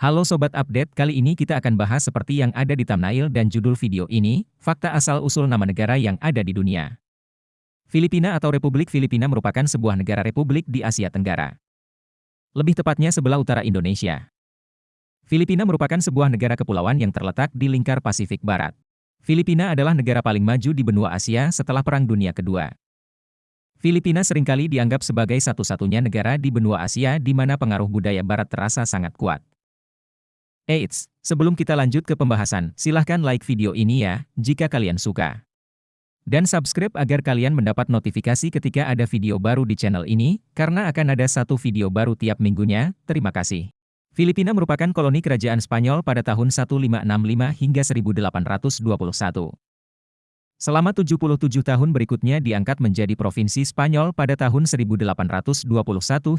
Halo Sobat Update, kali ini kita akan bahas seperti yang ada di thumbnail dan judul video ini, fakta asal-usul nama negara yang ada di dunia. Filipina atau Republik Filipina merupakan sebuah negara republik di Asia Tenggara. Lebih tepatnya sebelah utara Indonesia. Filipina merupakan sebuah negara kepulauan yang terletak di lingkar Pasifik Barat. Filipina adalah negara paling maju di benua Asia setelah Perang Dunia Kedua. Filipina sering kali dianggap sebagai satu-satunya negara di benua Asia di mana pengaruh budaya Barat terasa sangat kuat. Eits, sebelum kita lanjut ke pembahasan, silahkan like video ini ya, jika kalian suka. Dan subscribe agar kalian mendapat notifikasi ketika ada video baru di channel ini, karena akan ada satu video baru tiap minggunya, terima kasih. Filipina merupakan koloni kerajaan Spanyol pada tahun 1565 hingga 1821. Selama 77 tahun berikutnya diangkat menjadi provinsi Spanyol pada tahun 1821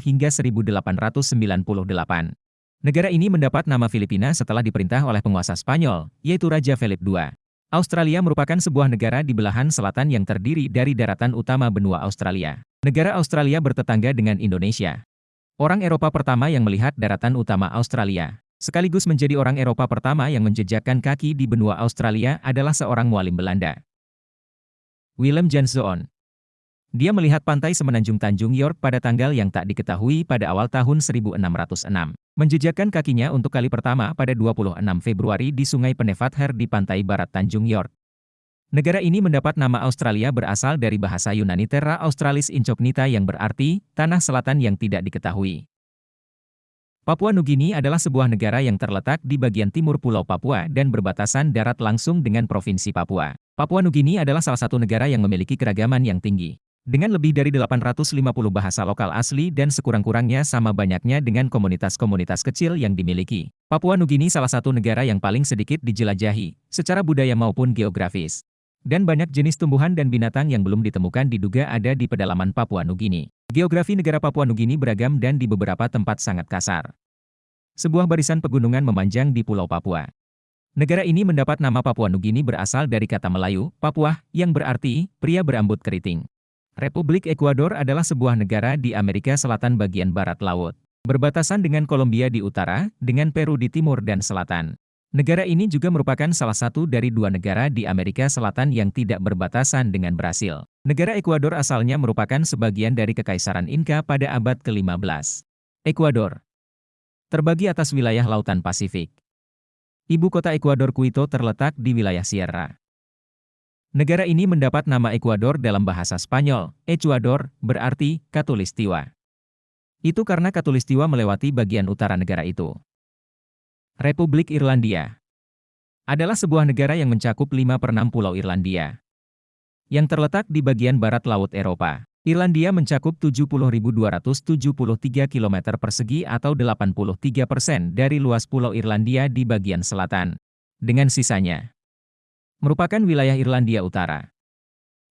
hingga 1898. Negara ini mendapat nama Filipina setelah diperintah oleh penguasa Spanyol, yaitu Raja Philip II. Australia merupakan sebuah negara di belahan selatan yang terdiri dari daratan utama benua Australia. Negara Australia bertetangga dengan Indonesia. Orang Eropa pertama yang melihat daratan utama Australia, sekaligus menjadi orang Eropa pertama yang menjejakkan kaki di benua Australia adalah seorang mualim Belanda. Willem Janszoon, dia melihat pantai semenanjung Tanjung York pada tanggal yang tak diketahui pada awal tahun 1606. Menjejakkan kakinya untuk kali pertama pada 26 Februari di Sungai Penefather di pantai barat Tanjung York. Negara ini mendapat nama Australia berasal dari bahasa Yunani Terra Australis Incognita yang berarti, tanah selatan yang tidak diketahui. Papua Nugini adalah sebuah negara yang terletak di bagian timur Pulau Papua dan berbatasan darat langsung dengan Provinsi Papua. Papua Nugini adalah salah satu negara yang memiliki keragaman yang tinggi. Dengan lebih dari 850 bahasa lokal asli dan sekurang-kurangnya sama banyaknya dengan komunitas-komunitas kecil yang dimiliki, Papua Nugini salah satu negara yang paling sedikit dijelajahi, secara budaya maupun geografis. Dan banyak jenis tumbuhan dan binatang yang belum ditemukan diduga ada di pedalaman Papua Nugini. Geografi negara Papua Nugini beragam dan di beberapa tempat sangat kasar. Sebuah barisan pegunungan memanjang di Pulau Papua. Negara ini mendapat nama Papua Nugini berasal dari kata Melayu, Papua, yang berarti pria berambut keriting. Republik Ekuador adalah sebuah negara di Amerika Selatan bagian barat laut. Berbatasan dengan Kolombia di utara, dengan Peru di timur dan selatan. Negara ini juga merupakan salah satu dari dua negara di Amerika Selatan yang tidak berbatasan dengan Brasil. Negara Ekuador asalnya merupakan sebagian dari Kekaisaran Inca pada abad ke-15. Ekuador terbagi atas wilayah Lautan Pasifik. Ibu kota Ekuador Quito terletak di wilayah Sierra. Negara ini mendapat nama Ekuador dalam bahasa Spanyol. Ecuador berarti Katulistiwa. Itu karena Katulistiwa melewati bagian utara negara itu. Republik Irlandia adalah sebuah negara yang mencakup 5 per 6 pulau Irlandia. Yang terletak di bagian barat Laut Eropa. Irlandia mencakup 70.273 km persegi atau 83 persen dari luas pulau Irlandia di bagian selatan. Dengan sisanya, merupakan wilayah Irlandia Utara.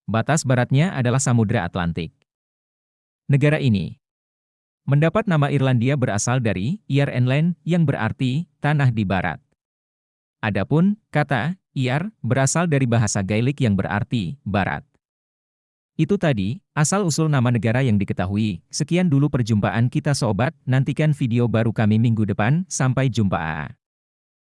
Batas baratnya adalah Samudra Atlantik. Negara ini mendapat nama Irlandia berasal dari Iar Enland yang berarti tanah di barat. Adapun kata Iar berasal dari bahasa Gaelic yang berarti barat. Itu tadi, asal-usul nama negara yang diketahui. Sekian dulu perjumpaan kita sobat, nantikan video baru kami minggu depan, sampai jumpa.